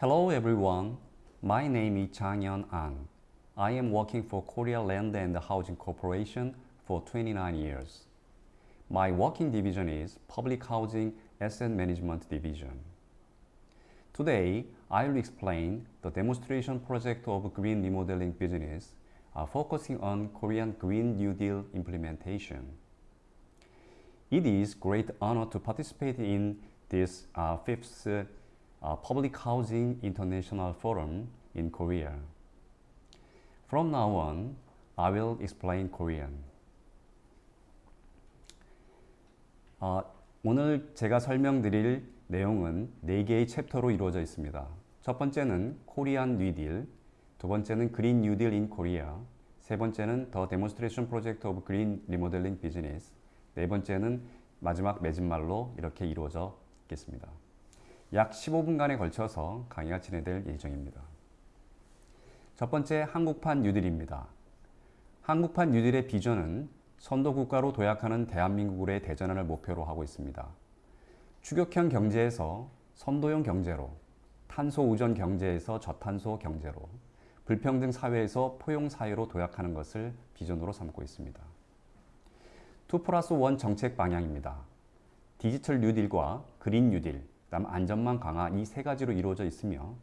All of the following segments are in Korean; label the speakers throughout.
Speaker 1: Hello everyone. My name is Changyeon An. I am working for Korea Land and Housing Corporation for 29 years. My working division is Public Housing Asset Management Division. Today, I will explain the demonstration project of green remodeling business uh, focusing on Korean Green New Deal implementation. It is great honor to participate in this uh, fifth uh, Public Housing International Forum in Korea. From now on, I will explain Korean. 어, 오늘 제가 설명드릴 내용은 4개의 챕터로 이루어져 있습니다. 첫 번째는 Korean New Deal, 두 번째는 Green New Deal in Korea, 세 번째는 The Demonstration Project of Green Remodeling Business, 네 번째는 마지막 맺은말로 이렇게 이루어져 있겠습니다. 약 15분간에 걸쳐서 강의가 진행될 예정입니다. 첫 번째 한국판 뉴딜입니다. 한국판 뉴딜의 비전은 선도국가로 도약하는 대한민국의 대전환을 목표로 하고 있습니다. 추격형 경제에서 선도형 경제로, 탄소 우전 경제에서 저탄소 경제로, 불평등 사회에서 포용 사회로 도약하는 것을 비전으로 삼고 있습니다. 2 플러스 1 정책 방향입니다. 디지털 뉴딜과 그린 뉴딜, 다음 안전망 강화 이 세 가지로 이루어져 있으며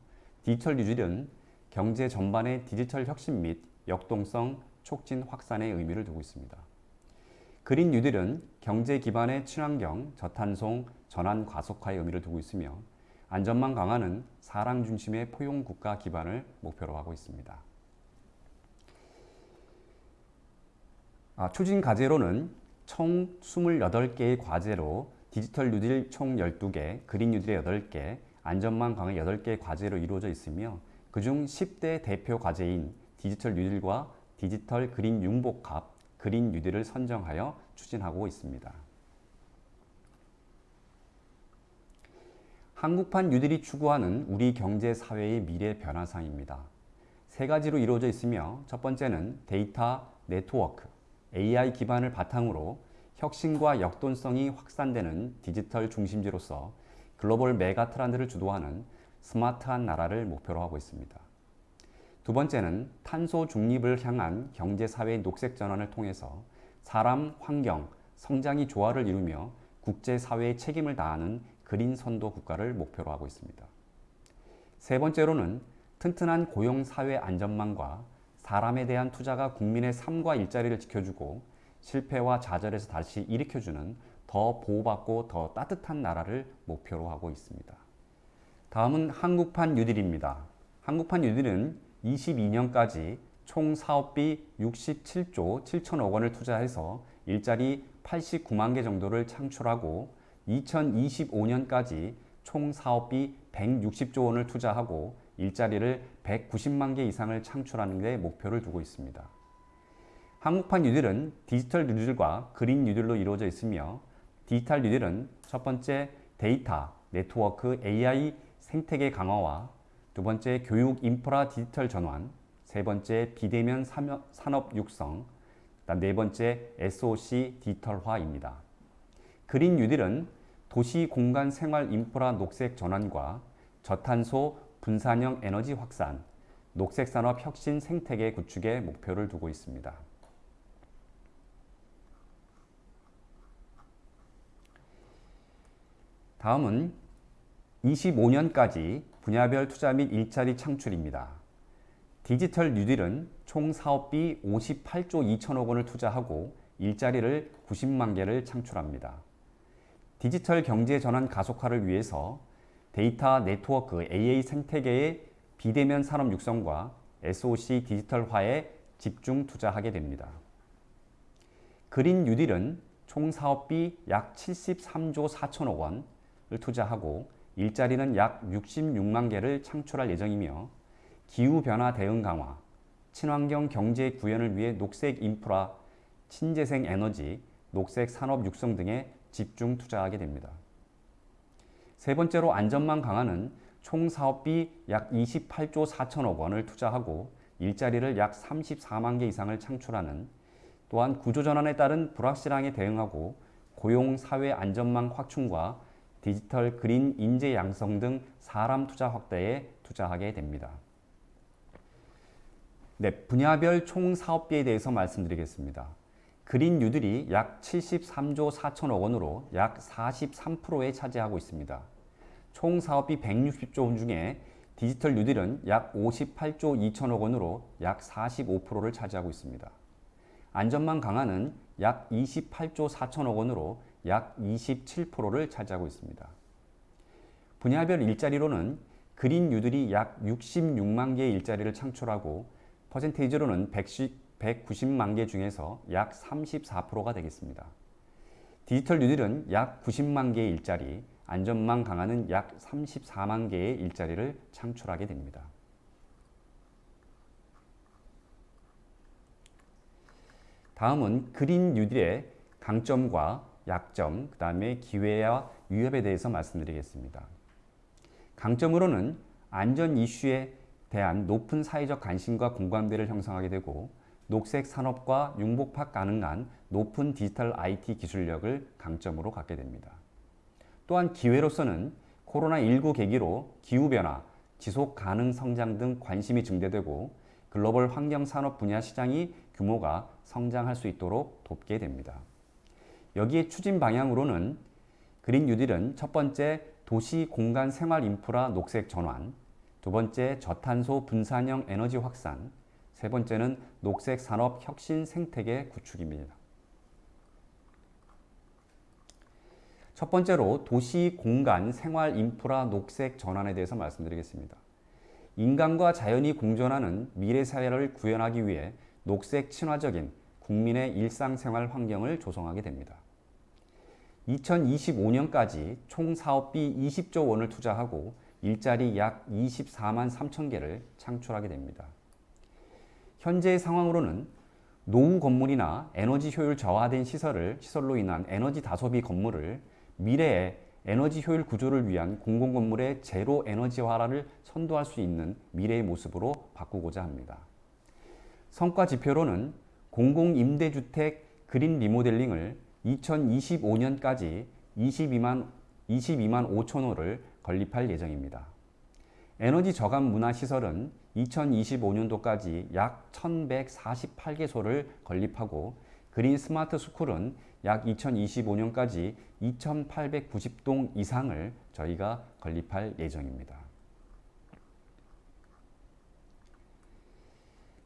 Speaker 1: 디지털 뉴딜은 경제 전반의 디지털 혁신 및 역동성 촉진 확산의 의미를 두고 있습니다. 그린 뉴딜은 경제 기반의 친환경, 저탄소, 전환 가속화의 의미를 두고 있으며 안전망 강화는 사람 중심의 포용 국가 기반을 목표로 하고 있습니다. 아, 추진 과제로는 총 28개의 과제로 디지털 뉴딜 총 12개, 그린 뉴딜의 8개, 안전망 강화 8개의 과제로 이루어져 있으며 그중 10대 대표 과제인 디지털 뉴딜과 디지털 그린 융복합, 그린 뉴딜을 선정하여 추진하고 있습니다. 한국판 뉴딜이 추구하는 우리 경제 사회의 미래 변화상입니다. 세 가지로 이루어져 있으며 첫 번째는 데이터 네트워크, AI 기반을 바탕으로 혁신과 역동성이 확산되는 디지털 중심지로서 글로벌 메가 트렌드를 주도하는 스마트한 나라를 목표로 하고 있습니다. 두 번째는 탄소 중립을 향한 경제사회 녹색 전환을 통해서 사람, 환경, 성장이 조화를 이루며 국제사회의 책임을 다하는 그린 선도 국가를 목표로 하고 있습니다. 세 번째로는 튼튼한 고용사회 안전망과 사람에 대한 투자가 국민의 삶과 일자리를 지켜주고 실패와 좌절에서 다시 일으켜주는 더 보호받고 더 따뜻한 나라를 목표로 하고 있습니다. 다음은 한국판 뉴딜입니다. 한국판 뉴딜은 22년까지 총 사업비 67조 7천억 원을 투자해서 일자리 89만 개 정도를 창출하고 2025년까지 총 사업비 160조 원을 투자하고 일자리를 190만 개 이상을 창출하는 데 목표를 두고 있습니다. 한국판 뉴딜은 디지털 뉴딜과 그린 뉴딜로 이루어져 있으며 디지털 뉴딜은 첫 번째 데이터, 네트워크, AI 생태계 강화와 두 번째 교육 인프라 디지털 전환, 세 번째 비대면 산업 육성, 네 번째 SOC 디지털화입니다. 그린 뉴딜은 도시 공간 생활 인프라 녹색 전환과 저탄소 분산형 에너지 확산, 녹색 산업 혁신 생태계 구축에 목표를 두고 있습니다. 다음은 25년까지 분야별 투자 및 일자리 창출입니다. 디지털 뉴딜은 총 사업비 58조 2천억 원을 투자하고 일자리를 90만 개를 창출합니다. 디지털 경제 전환 가속화를 위해서 데이터 네트워크 AI 생태계의 비대면 산업 육성과 SOC 디지털화에 집중 투자하게 됩니다. 그린 뉴딜은 총 사업비 약 73조 4천억 원을 투자하고 일자리는 약 66만 개를 창출할 예정이며 기후변화 대응 강화, 친환경 경제 구현을 위해 녹색 인프라, 친재생 에너지, 녹색 산업 육성 등에 집중 투자하게 됩니다. 세 번째로 안전망 강화는 총 사업비 약 28조 4천억 원을 투자하고 일자리를 약 34만 개 이상을 창출하는 또한 구조전환에 따른 불확실함에 대응하고 고용 사회 안전망 확충과 디지털 그린 인재 양성 등 사람 투자 확대에 투자하게 됩니다. 네, 분야별 총 사업비에 대해서 말씀드리겠습니다. 그린 뉴딜이 약 73조 4천억 원으로 약 43%에 차지하고 있습니다. 총 사업비 160조 원 중에 디지털 뉴딜은 약 58조 2천억 원으로 약 45%를 차지하고 있습니다. 안전망 강화는 약 28조 4천억 원으로 약 27%를 차지하고 있습니다. 분야별 일자리로는 그린 뉴딜이 약 66만 개의 일자리를 창출하고 퍼센테이지로는 190만 개 중에서 약 34%가 되겠습니다. 디지털 뉴딜은 약 90만 개의 일자리, 안전망 강화는 약 34만 개의 일자리를 창출하게 됩니다. 다음은 그린 뉴딜의 강점과 약점, 그 다음에 기회와 위협에 대해서 말씀드리겠습니다. 강점으로는 안전 이슈에 대한 높은 사회적 관심과 공감대를 형성하게 되고 녹색 산업과 융복합 가능한 높은 디지털 IT 기술력을 강점으로 갖게 됩니다. 또한 기회로서는 코로나19 계기로 기후변화, 지속 가능 성장 등 관심이 증대되고 글로벌 환경 산업 분야 시장이 규모가 성장할 수 있도록 돕게 됩니다. 여기에 추진 방향으로는 그린 뉴딜은 첫 번째 도시 공간 생활 인프라 녹색 전환, 두 번째 저탄소 분산형 에너지 확산, 세 번째는 녹색 산업 혁신 생태계 구축입니다. 첫 번째로 도시 공간 생활 인프라 녹색 전환에 대해서 말씀드리겠습니다. 인간과 자연이 공존하는 미래 사회를 구현하기 위해 녹색 친화적인 국민의 일상생활 환경을 조성하게 됩니다. 2025년까지 총 사업비 20조 원을 투자하고 일자리 약 24만 3천 개를 창출하게 됩니다. 현재 상황으로는 노후 건물이나 에너지 효율 저하된 시설을 시설로 인한 에너지 다소비 건물을 미래의 에너지 효율 구조를 위한 공공 건물의 제로 에너지화를 선도할 수 있는 미래의 모습으로 바꾸고자 합니다. 성과 지표로는 공공임대주택 그린 리모델링을 2025년까지 22만, 22만 5천 호를 건립할 예정입니다. 에너지 저감 문화시설은 2025년도까지 약 1148개소를 건립하고 그린 스마트 스쿨은 약 2025년까지 2890동 이상을 저희가 건립할 예정입니다.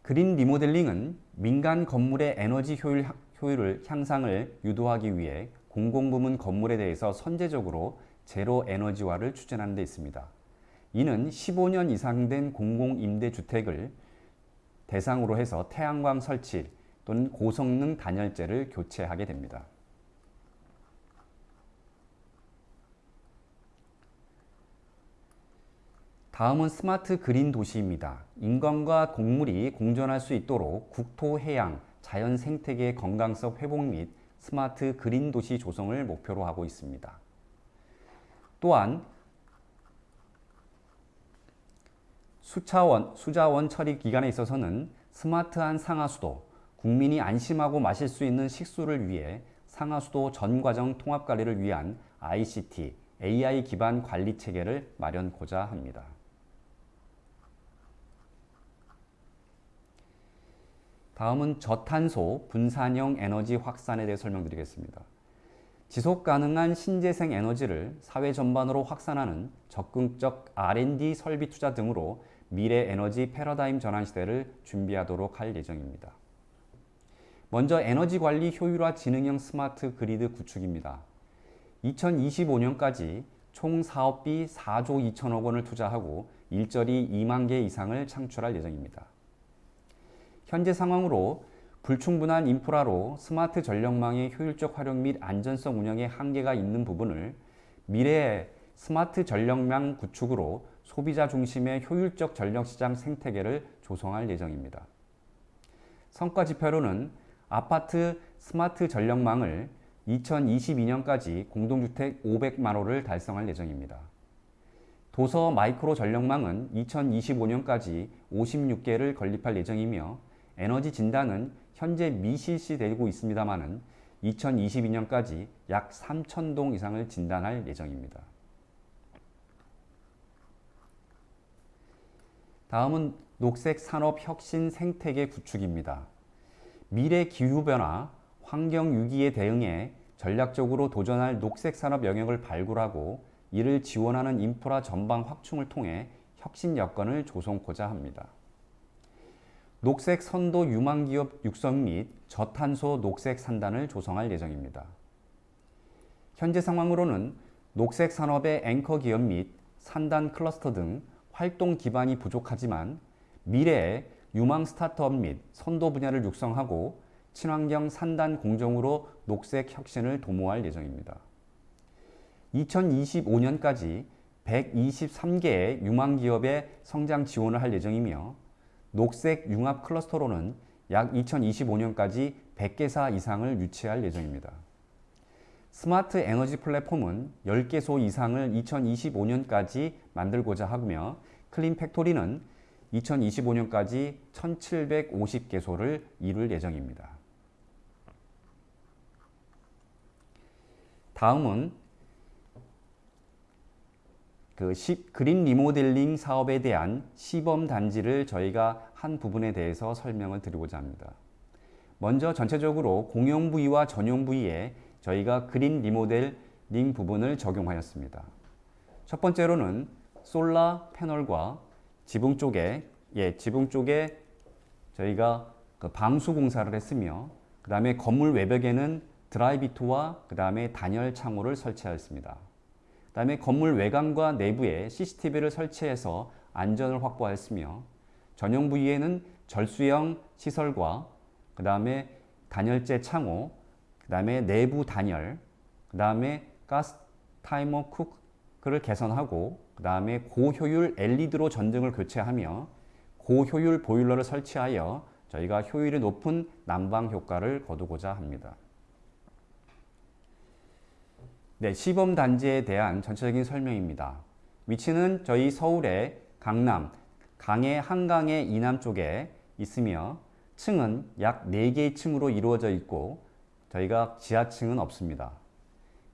Speaker 1: 그린 리모델링은 민간 건물의 에너지 효율, 효율을 향상을 유도하기 위해 공공부문 건물에 대해서 선제적으로 제로 에너지화를 추진하는 데 있습니다. 이는 15년 이상 된 공공임대주택을 대상으로 해서 태양광 설치 또는 고성능 단열재를 교체하게 됩니다. 다음은 스마트 그린 도시입니다. 인간과 동물이 공존할 수 있도록 국토, 해양, 자연 생태계의 건강성 회복 및 스마트 그린 도시 조성을 목표로 하고 있습니다. 또한 수차원, 수자원 처리 기간에 있어서는 스마트한 상하수도, 국민이 안심하고 마실 수 있는 식수를 위해 상하수도 전과정 통합관리를 위한 ICT, AI 기반 관리 체계를 마련고자 합니다. 다음은 저탄소 분산형 에너지 확산에 대해 설명드리겠습니다. 지속 가능한 신재생 에너지를 사회 전반으로 확산하는 적극적 R&D 설비 투자 등으로 미래 에너지 패러다임 전환 시대를 준비하도록 할 예정입니다. 먼저 에너지 관리 효율화 지능형 스마트 그리드 구축입니다. 2025년까지 총 사업비 4조 2천억 원을 투자하고 일자리 2만 개 이상을 창출할 예정입니다. 현재 상황으로 불충분한 인프라로 스마트 전력망의 효율적 활용 및 안전성 운영에 한계가 있는 부분을 미래의 스마트 전력망 구축으로 소비자 중심의 효율적 전력시장 생태계를 조성할 예정입니다. 성과 지표로는 아파트 스마트 전력망을 2022년까지 공동주택 500만 호를 달성할 예정입니다. 도서 마이크로 전력망은 2025년까지 56개를 건립할 예정이며 에너지 진단은 현재 미실시되고 있습니다만은 2022년까지 약 3천동 이상을 진단할 예정입니다. 다음은 녹색 산업 혁신 생태계 구축입니다. 미래 기후변화, 환경 유기에 대응해 전략적으로 도전할 녹색 산업 영역을 발굴하고 이를 지원하는 인프라 전방 확충을 통해 혁신 여건을 조성고자 합니다. 녹색 선도 유망 기업 육성 및 저탄소 녹색 산단을 조성할 예정입니다. 현재 상황으로는 녹색 산업의 앵커 기업 및 산단 클러스터 등 활동 기반이 부족하지만 미래에 유망 스타트업 및 선도 분야를 육성하고 친환경 산단 공정으로 녹색 혁신을 도모할 예정입니다. 2025년까지 123개의 유망 기업의 성장 지원을 할 예정이며 녹색 융합 클러스터로는 약 2025년까지 100개사 이상을 유치할 예정입니다. 스마트 에너지 플랫폼은 10개소 이상을 2025년까지 만들고자 하며 clean factory는 2025년까지 1750개소를 이룰 예정입니다. 다음은 그 시, 그린 리모델링 사업에 대한 시범 단지를 저희가 한 부분에 대해서 설명을 드리고자 합니다. 먼저 전체적으로 공용 부위와 전용 부위에 저희가 그린 리모델링 부분을 적용하였습니다. 첫 번째로는 솔라 패널과 지붕 쪽에 예, 지붕 쪽에 저희가 그 방수 공사를 했으며 그 다음에 건물 외벽에는 드라이비트와 그 다음에 단열 창호를 설치하였습니다. 그 다음에 건물 외관과 내부에 CCTV를 설치해서 안전을 확보하였으며 전용 부위에는 절수형 시설과 그 다음에 단열재 창호, 그 다음에 내부 단열, 그 다음에 가스 타이머 쿠크를 개선하고 그 다음에 고효율 LED로 전등을 교체하며 고효율 보일러를 설치하여 저희가 효율이 높은 난방 효과를 거두고자 합니다. 네, 시범 단지에 대한 전체적인 설명입니다. 위치는 저희 서울의 강남, 강의 한강의 이남 쪽에 있으며 층은 약 4개의 층으로 이루어져 있고 저희가 지하층은 없습니다.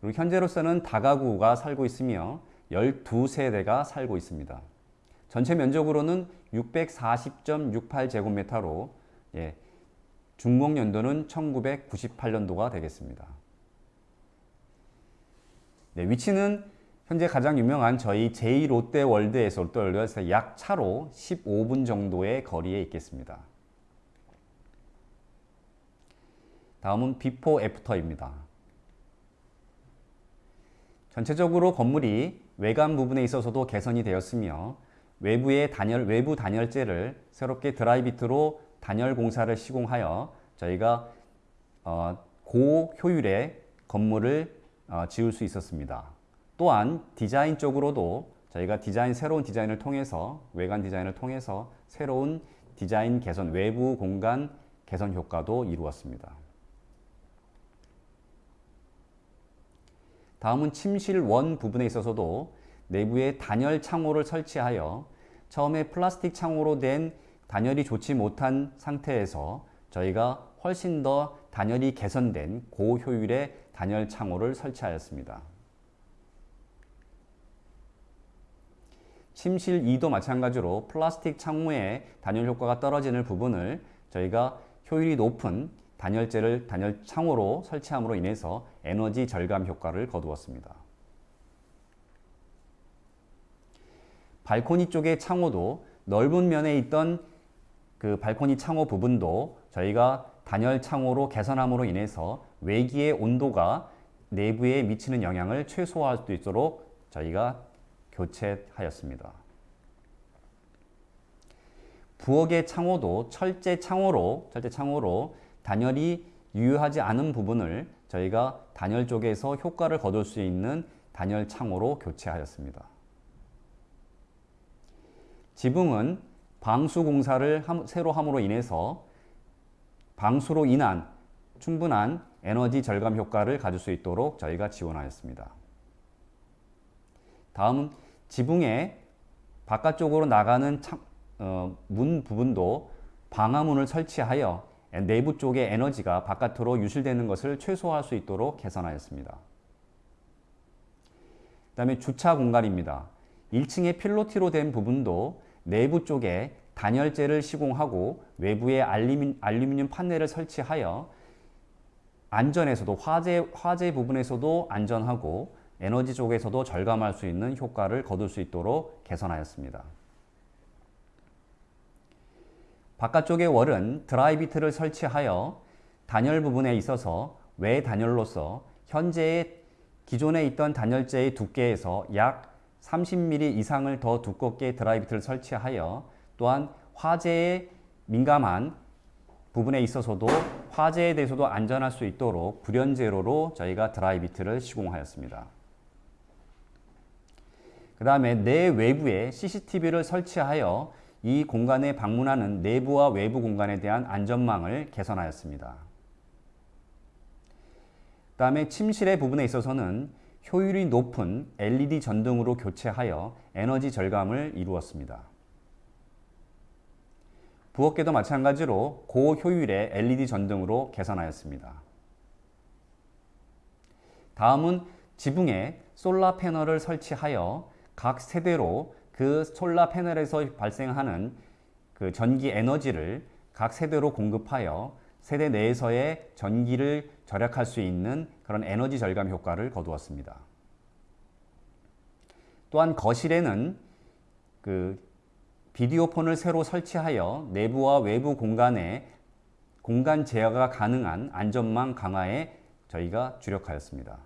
Speaker 1: 그리고 현재로서는 다가구가 살고 있으며 12세대가 살고 있습니다. 전체 면적으로는 640.68제곱미터로 예, 준공 연도는 1998년도가 되겠습니다. 네, 위치는 현재 가장 유명한 저희 제2롯데월드에서 롯데월드에서 약 차로 15분 정도의 거리에 있겠습니다. 다음은 before after입니다. 전체적으로 건물이 외관 부분에 있어서도 개선이 되었으며 외부의 단열, 외부 단열재를 새롭게 드라이비트로 단열 공사를 시공하여 저희가 어, 고효율의 건물을 어, 지을 수 있었습니다. 또한 디자인 쪽으로도 저희가 디자인 새로운 디자인을 통해서 외관 디자인을 통해서 새로운 디자인 개선 외부 공간 개선 효과도 이루었습니다. 다음은 침실 원 부분에 있어서도 내부에 단열 창호를 설치하여 처음에 플라스틱 창호로 된 단열이 좋지 못한 상태에서 저희가 훨씬 더 단열이 개선된 고효율의 단열 창호를 설치하였습니다. 침실 2도 마찬가지로 플라스틱 창호의 단열 효과가 떨어지는 부분을 저희가 효율이 높은 단열재를 단열 창호로 설치함으로 인해서 에너지 절감 효과를 거두었습니다. 발코니 쪽의 창호도 넓은 면에 있던 그 발코니 창호 부분도 저희가 단열 창호로 개선함으로 인해서 외기의 온도가 내부에 미치는 영향을 최소화할 수 있도록 저희가 교체하였습니다. 부엌의 창호도 철제 창호로 철제 창호로 단열이 유효하지 않은 부분을 저희가 단열 쪽에서 효과를 거둘 수 있는 단열 창호로 교체하였습니다. 지붕은 방수 공사를 새로 함으로 인해서 방수로 인한 충분한 에너지 절감 효과를 가질 수 있도록 저희가 지원하였습니다. 다음은 지붕의 바깥쪽으로 나가는 창, 어, 문 부분도 방화문을 설치하여 내부 쪽의 에너지가 바깥으로 유실되는 것을 최소화할 수 있도록 개선하였습니다. 그 다음에 주차 공간입니다. 1층의 필로티로 된 부분도 내부 쪽에 단열재를 시공하고 외부에 알루미, 알루미늄 판넬을 설치하여 안전에서도 화재, 화재 부분에서도 안전하고 에너지 쪽에서도 절감할 수 있는 효과를 거둘 수 있도록 개선하였습니다. 바깥쪽의 월은 드라이비트를 설치하여 단열 부분에 있어서 외 단열로서 현재의 기존에 있던 단열재의 두께에서 약 30mm 이상을 더 두껍게 드라이비트를 설치하여 또한 화재에 민감한 부분에 있어서도 화재에 대해서도 안전할 수 있도록 불연제로로 저희가 드라이비트를 시공하였습니다. 그 다음에 내 외부에 CCTV를 설치하여 이 공간에 방문하는 내부와 외부 공간에 대한 안전망을 개선하였습니다. 그 다음에 침실의 부분에 있어서는 효율이 높은 LED 전등으로 교체하여 에너지 절감을 이루었습니다. 부엌에도 마찬가지로 고효율의 LED 전등으로 개선하였습니다. 다음은 지붕에 솔라 패널을 설치하여 각 세대로 그 솔라 패널에서 발생하는 그 전기 에너지를 각 세대로 공급하여 세대 내에서의 전기를 절약할 수 있는 그런 에너지 절감 효과를 거두었습니다. 또한 거실에는 그 비디오폰을 새로 설치하여 내부와 외부 공간에 공간 제어가 가능한 안전망 강화에 저희가 주력하였습니다.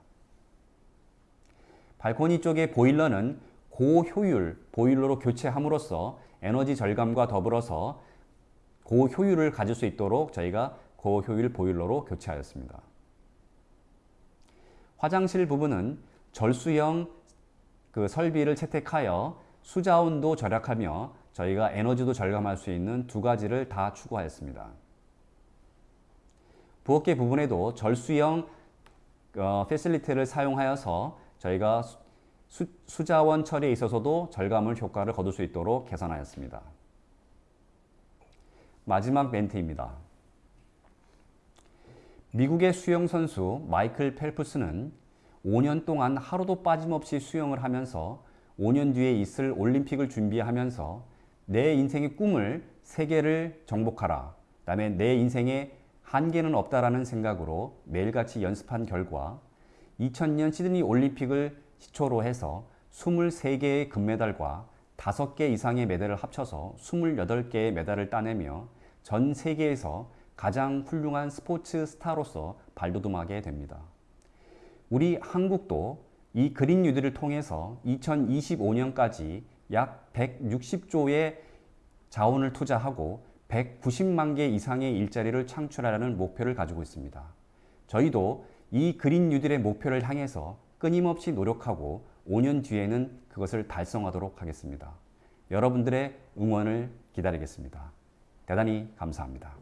Speaker 1: 발코니 쪽의 보일러는 고효율 보일러로 교체함으로써 에너지 절감과 더불어서 고효율을 가질 수 있도록 저희가 고효율 보일러로 교체하였습니다. 화장실 부분은 절수형 그 설비를 채택하여 수자원도 절약하며 저희가 에너지도 절감할 수 있는 두 가지를 다 추구하였습니다. 부엌계 부분에도 절수형 어, 패실리티를 사용하여서 저희가 수, 수자원 처리에 있어서도 절감을 효과를 거둘 수 있도록 개선하였습니다. 마지막 멘트입니다. 미국의 수영 선수 마이클 펠프스는 5년 동안 하루도 빠짐없이 수영을 하면서 5년 뒤에 있을 올림픽을 준비하면서 내 인생의 꿈을 세계를 정복하라. 그 다음에 내 인생에 한계는 없다라는 생각으로 매일같이 연습한 결과 2000년 시드니 올림픽을 시초로 해서 23개의 금메달과 5개 이상의 메달을 합쳐서 28개의 메달을 따내며 전 세계에서 가장 훌륭한 스포츠 스타로서 발돋움하게 됩니다. 우리 한국도 이 그린 뉴딜을 통해서 2025년까지 약 160조의 자원을 투자하고 190만 개 이상의 일자리를 창출하려는 목표를 가지고 있습니다. 저희도 이 그린 뉴딜의 목표를 향해서 끊임없이 노력하고 5년 뒤에는 그것을 달성하도록 하겠습니다. 여러분들의 응원을 기다리겠습니다. 대단히 감사합니다.